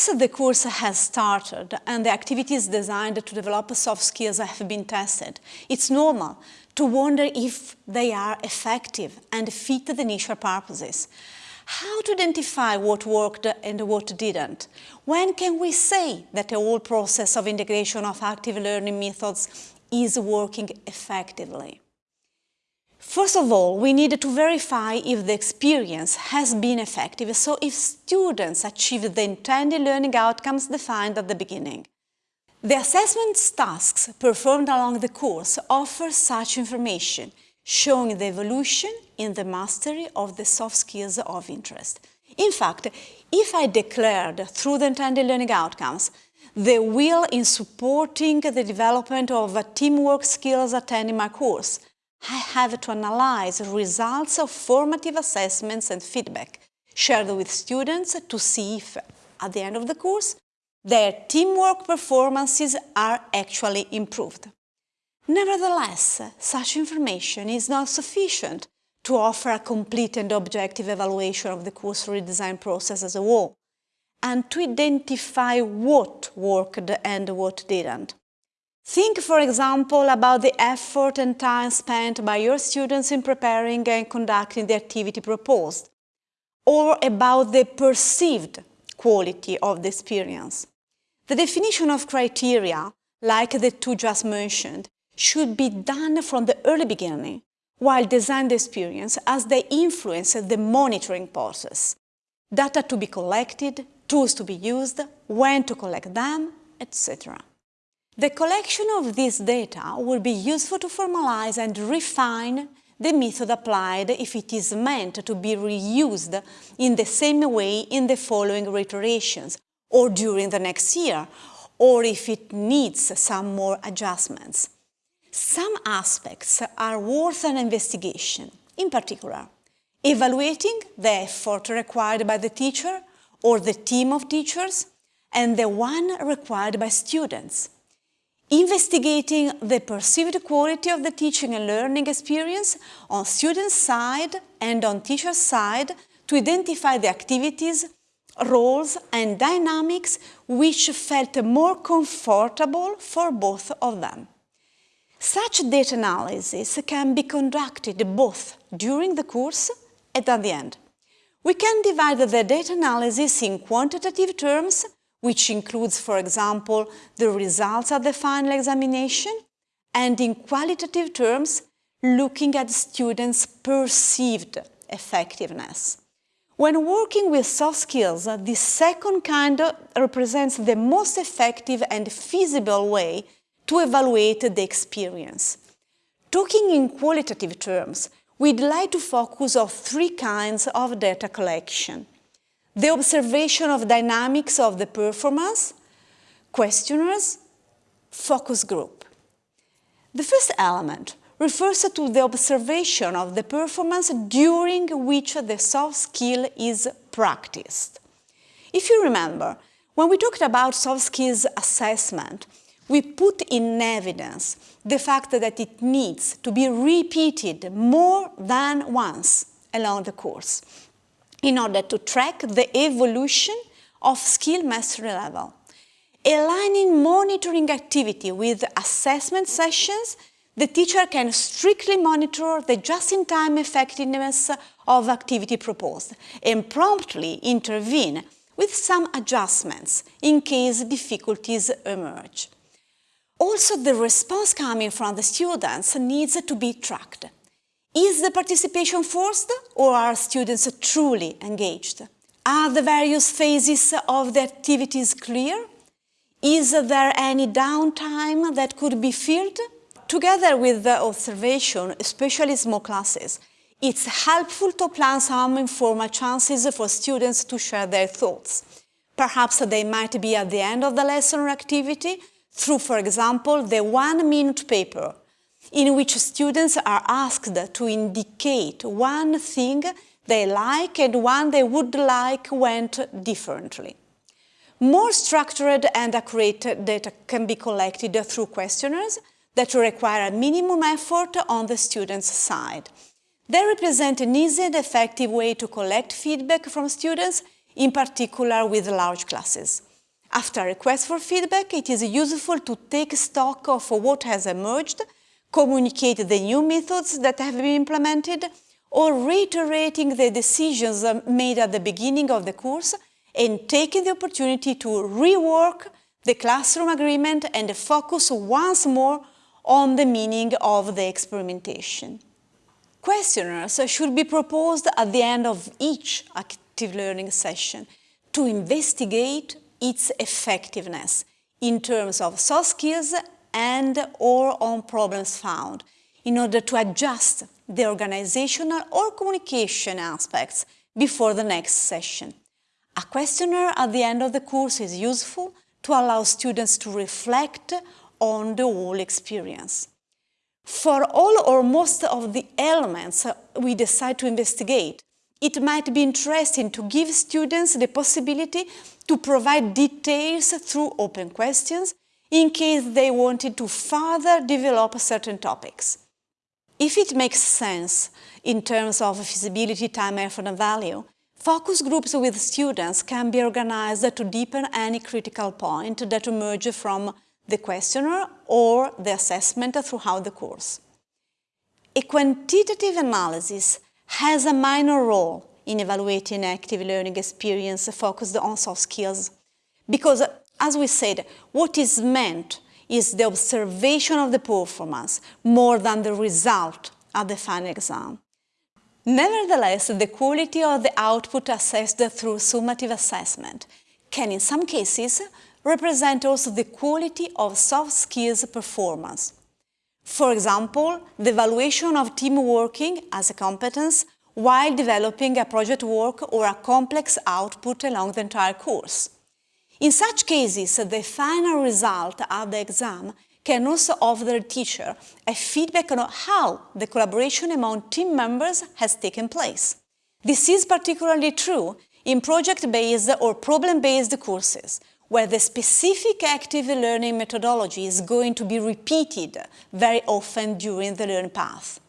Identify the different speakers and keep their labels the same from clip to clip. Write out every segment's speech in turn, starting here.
Speaker 1: Once the course has started and the activities designed to develop soft skills have been tested, it's normal to wonder if they are effective and fit the initial purposes. How to identify what worked and what didn't? When can we say that the whole process of integration of active learning methods is working effectively? First of all, we need to verify if the experience has been effective, so if students achieve the intended learning outcomes defined at the beginning. The assessment tasks performed along the course offer such information, showing the evolution in the mastery of the soft skills of interest. In fact, if I declared through the intended learning outcomes the will in supporting the development of teamwork skills attending my course, I have to analyze results of formative assessments and feedback shared with students to see if, at the end of the course, their teamwork performances are actually improved. Nevertheless, such information is not sufficient to offer a complete and objective evaluation of the course redesign process as a whole, and to identify what worked and what didn't. Think, for example, about the effort and time spent by your students in preparing and conducting the activity proposed, or about the perceived quality of the experience. The definition of criteria, like the two just mentioned, should be done from the early beginning, while design the experience as they influence the monitoring process. Data to be collected, tools to be used, when to collect them, etc. The collection of this data will be useful to formalize and refine the method applied if it is meant to be reused in the same way in the following reiterations or during the next year, or if it needs some more adjustments. Some aspects are worth an investigation, in particular, evaluating the effort required by the teacher or the team of teachers and the one required by students investigating the perceived quality of the teaching and learning experience on student side and on teacher side to identify the activities, roles and dynamics which felt more comfortable for both of them. Such data analysis can be conducted both during the course and at the end. We can divide the data analysis in quantitative terms which includes, for example, the results of the final examination, and in qualitative terms, looking at students' perceived effectiveness. When working with soft skills, the second kind represents the most effective and feasible way to evaluate the experience. Talking in qualitative terms, we'd like to focus on three kinds of data collection the observation of dynamics of the performance, questionnaires, focus group. The first element refers to the observation of the performance during which the soft skill is practiced. If you remember, when we talked about soft skills assessment, we put in evidence the fact that it needs to be repeated more than once along the course in order to track the evolution of skill mastery level. Aligning monitoring activity with assessment sessions, the teacher can strictly monitor the just-in-time effectiveness of activity proposed and promptly intervene with some adjustments in case difficulties emerge. Also, the response coming from the students needs to be tracked. Is the participation forced or are students truly engaged? Are the various phases of the activities clear? Is there any downtime that could be filled? Together with the observation, especially small classes, it's helpful to plan some informal chances for students to share their thoughts. Perhaps they might be at the end of the lesson or activity through, for example, the one-minute paper in which students are asked to indicate one thing they like and one they would like went differently. More structured and accurate data can be collected through questionnaires that require a minimum effort on the student's side. They represent an easy and effective way to collect feedback from students, in particular with large classes. After a request for feedback, it is useful to take stock of what has emerged, communicate the new methods that have been implemented, or reiterating the decisions uh, made at the beginning of the course and taking the opportunity to rework the classroom agreement and focus once more on the meaning of the experimentation. Questionnaires should be proposed at the end of each active learning session to investigate its effectiveness in terms of soft skills and or on problems found in order to adjust the organizational or communication aspects before the next session. A questionnaire at the end of the course is useful to allow students to reflect on the whole experience. For all or most of the elements we decide to investigate, it might be interesting to give students the possibility to provide details through open questions in case they wanted to further develop certain topics. If it makes sense in terms of feasibility, time, effort and value, focus groups with students can be organized to deepen any critical point that emerges from the questionnaire or the assessment throughout the course. A quantitative analysis has a minor role in evaluating active learning experience focused on soft skills because, as we said, what is meant is the observation of the performance more than the result of the final exam. Nevertheless, the quality of the output assessed through summative assessment can, in some cases, represent also the quality of soft skills performance. For example, the evaluation of team working as a competence while developing a project work or a complex output along the entire course. In such cases, the final result of the exam can also offer the teacher a feedback on how the collaboration among team members has taken place. This is particularly true in project-based or problem-based courses, where the specific active learning methodology is going to be repeated very often during the learning path.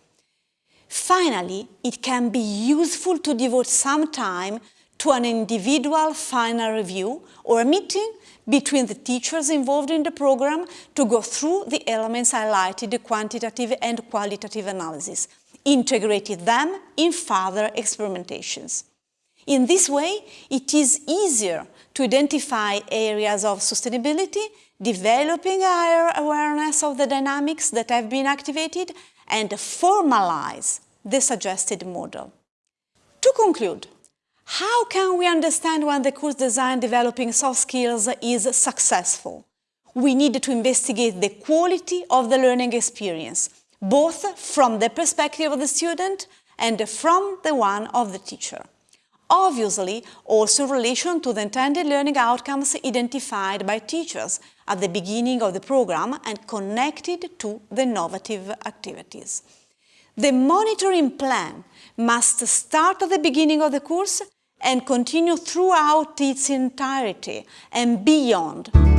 Speaker 1: Finally, it can be useful to devote some time to an individual final review or a meeting between the teachers involved in the program to go through the elements highlighted, the quantitative and qualitative analysis, integrated them in further experimentations. In this way, it is easier to identify areas of sustainability, developing a higher awareness of the dynamics that have been activated, and formalize the suggested model. To conclude, how can we understand when the course design developing soft skills is successful? We need to investigate the quality of the learning experience, both from the perspective of the student and from the one of the teacher obviously also in relation to the intended learning outcomes identified by teachers at the beginning of the program and connected to the innovative activities. The monitoring plan must start at the beginning of the course and continue throughout its entirety and beyond.